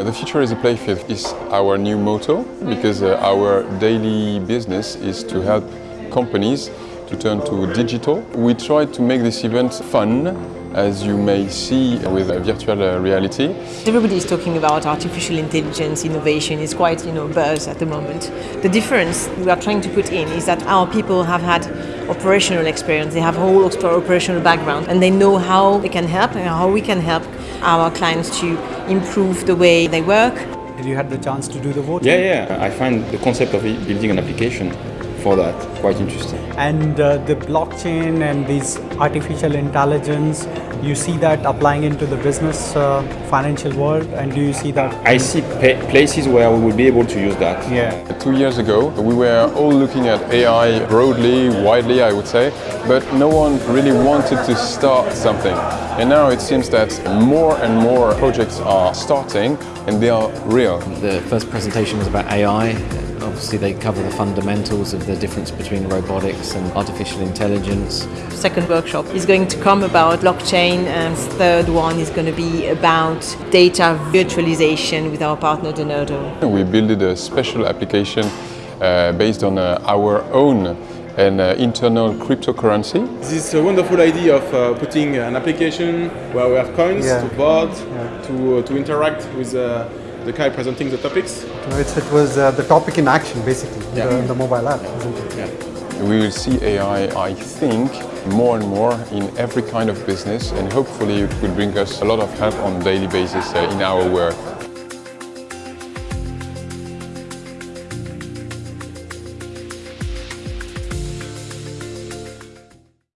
The future is a playfield is our new motto because uh, our daily business is to help companies to turn to digital. We try to make this event fun as you may see with virtual uh, reality. Everybody is talking about artificial intelligence, innovation, it's quite you know buzz at the moment. The difference we are trying to put in is that our people have had operational experience, they have a whole operational background and they know how they can help and how we can help our clients to improve the way they work. Have you had the chance to do the voting? Yeah, yeah. I find the concept of building an application for that quite interesting. And uh, the blockchain and these artificial intelligence, you see that applying into the business uh, financial world and do you see that? I see places where we will be able to use that. Yeah. Two years ago we were all looking at AI broadly, widely I would say, but no one really wanted to start something. And now it seems that more and more projects are starting and they are real. The first presentation was about AI Obviously they cover the fundamentals of the difference between robotics and artificial intelligence. Second workshop is going to come about blockchain and third one is going to be about data virtualization with our partner Denodo. We built a special application uh, based on uh, our own and uh, internal cryptocurrency. This wonderful idea of uh, putting an application where we have coins yeah. to vote, yeah. to, uh, to interact with uh, the guy presenting the topics. it was uh, the topic in action, basically, yeah. the, the, mobile app, isn't it? Yeah. We will see AI, I think, more and more in every kind of business and hopefully it will bring us a lot of help on a daily basis uh, in our work.